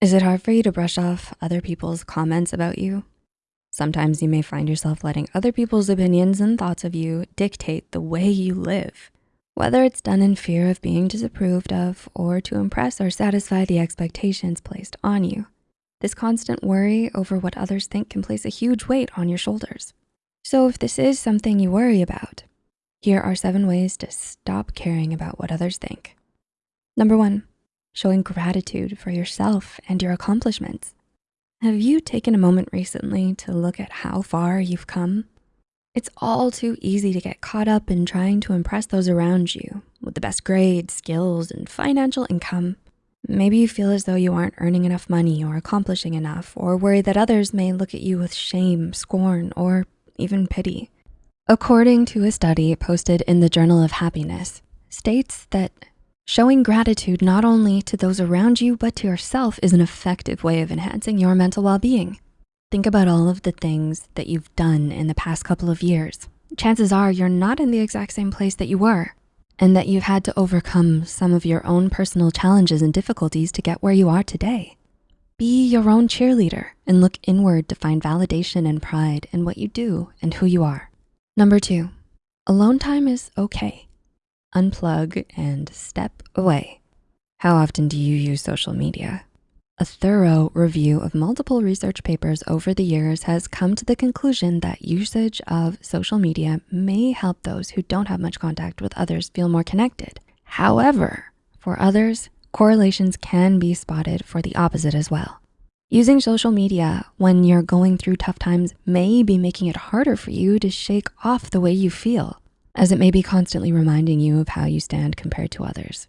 Is it hard for you to brush off other people's comments about you? Sometimes you may find yourself letting other people's opinions and thoughts of you dictate the way you live. Whether it's done in fear of being disapproved of or to impress or satisfy the expectations placed on you. This constant worry over what others think can place a huge weight on your shoulders. So if this is something you worry about, here are seven ways to stop caring about what others think. Number one, showing gratitude for yourself and your accomplishments. Have you taken a moment recently to look at how far you've come? It's all too easy to get caught up in trying to impress those around you with the best grades, skills, and financial income. Maybe you feel as though you aren't earning enough money or accomplishing enough, or worry that others may look at you with shame, scorn, or even pity. According to a study posted in the Journal of Happiness, states that showing gratitude not only to those around you, but to yourself is an effective way of enhancing your mental well-being. Think about all of the things that you've done in the past couple of years. Chances are you're not in the exact same place that you were and that you've had to overcome some of your own personal challenges and difficulties to get where you are today. Be your own cheerleader and look inward to find validation and pride in what you do and who you are. Number two, alone time is okay. Unplug and step away. How often do you use social media? A thorough review of multiple research papers over the years has come to the conclusion that usage of social media may help those who don't have much contact with others feel more connected. However, for others, correlations can be spotted for the opposite as well. Using social media when you're going through tough times may be making it harder for you to shake off the way you feel, as it may be constantly reminding you of how you stand compared to others.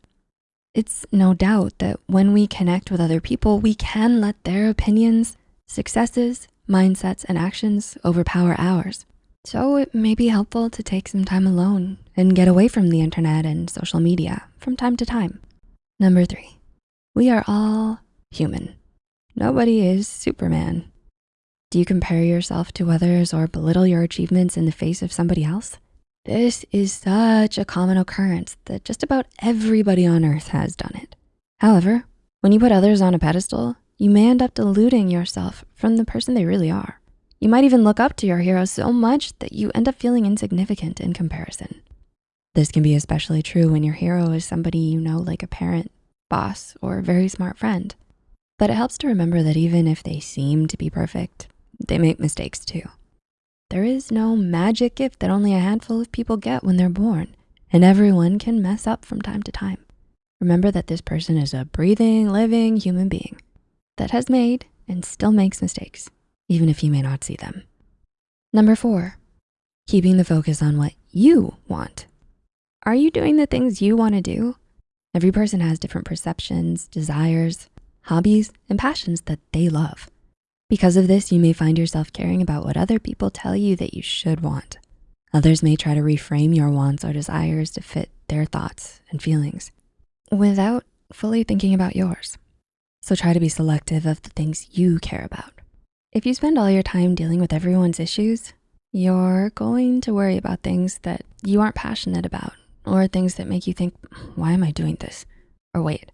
It's no doubt that when we connect with other people, we can let their opinions, successes, mindsets, and actions overpower ours. So it may be helpful to take some time alone and get away from the internet and social media from time to time. Number three, we are all human. Nobody is Superman. Do you compare yourself to others or belittle your achievements in the face of somebody else? This is such a common occurrence that just about everybody on earth has done it. However, when you put others on a pedestal, you may end up deluding yourself from the person they really are. You might even look up to your hero so much that you end up feeling insignificant in comparison. This can be especially true when your hero is somebody you know like a parent, boss, or a very smart friend. But it helps to remember that even if they seem to be perfect, they make mistakes too. There is no magic gift that only a handful of people get when they're born, and everyone can mess up from time to time. Remember that this person is a breathing, living human being that has made and still makes mistakes, even if you may not see them. Number four, keeping the focus on what you want. Are you doing the things you wanna do? Every person has different perceptions, desires, hobbies, and passions that they love. Because of this, you may find yourself caring about what other people tell you that you should want. Others may try to reframe your wants or desires to fit their thoughts and feelings without fully thinking about yours. So try to be selective of the things you care about. If you spend all your time dealing with everyone's issues, you're going to worry about things that you aren't passionate about or things that make you think, why am I doing this? Or wait,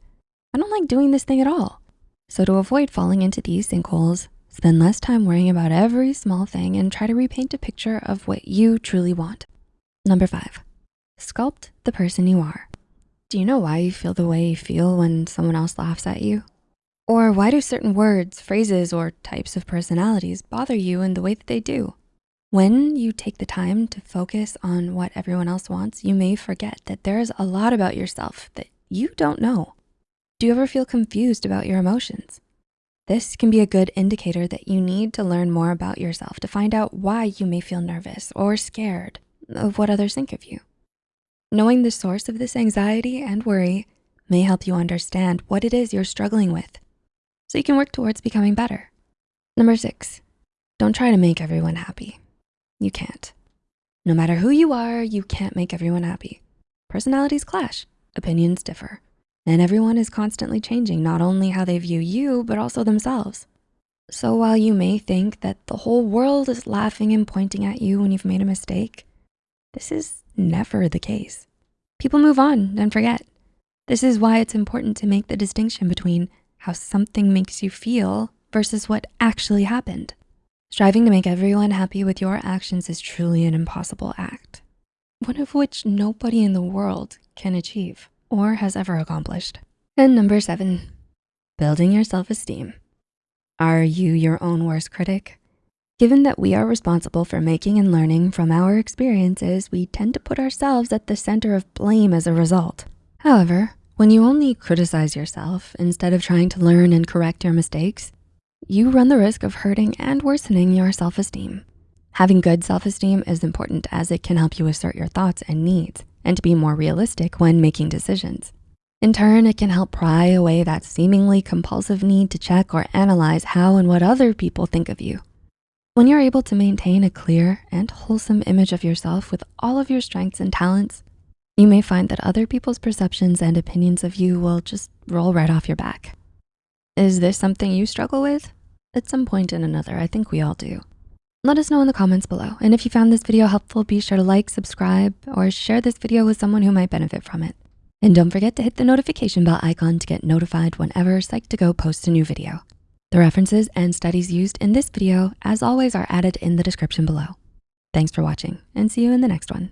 I don't like doing this thing at all. So to avoid falling into these sinkholes, spend less time worrying about every small thing and try to repaint a picture of what you truly want. Number five, sculpt the person you are. Do you know why you feel the way you feel when someone else laughs at you? Or why do certain words, phrases, or types of personalities bother you in the way that they do? When you take the time to focus on what everyone else wants, you may forget that there's a lot about yourself that you don't know. Do you ever feel confused about your emotions? This can be a good indicator that you need to learn more about yourself to find out why you may feel nervous or scared of what others think of you. Knowing the source of this anxiety and worry may help you understand what it is you're struggling with so you can work towards becoming better. Number six, don't try to make everyone happy. You can't. No matter who you are, you can't make everyone happy. Personalities clash, opinions differ. And everyone is constantly changing, not only how they view you, but also themselves. So while you may think that the whole world is laughing and pointing at you when you've made a mistake, this is never the case. People move on and forget. This is why it's important to make the distinction between how something makes you feel versus what actually happened. Striving to make everyone happy with your actions is truly an impossible act, one of which nobody in the world can achieve or has ever accomplished. And number seven, building your self-esteem. Are you your own worst critic? Given that we are responsible for making and learning from our experiences, we tend to put ourselves at the center of blame as a result. However, when you only criticize yourself instead of trying to learn and correct your mistakes, you run the risk of hurting and worsening your self-esteem. Having good self-esteem is important as it can help you assert your thoughts and needs and to be more realistic when making decisions. In turn, it can help pry away that seemingly compulsive need to check or analyze how and what other people think of you. When you're able to maintain a clear and wholesome image of yourself with all of your strengths and talents, you may find that other people's perceptions and opinions of you will just roll right off your back. Is this something you struggle with? At some point in another, I think we all do. Let us know in the comments below. And if you found this video helpful, be sure to like, subscribe, or share this video with someone who might benefit from it. And don't forget to hit the notification bell icon to get notified whenever Psych2Go posts a new video. The references and studies used in this video, as always, are added in the description below. Thanks for watching and see you in the next one.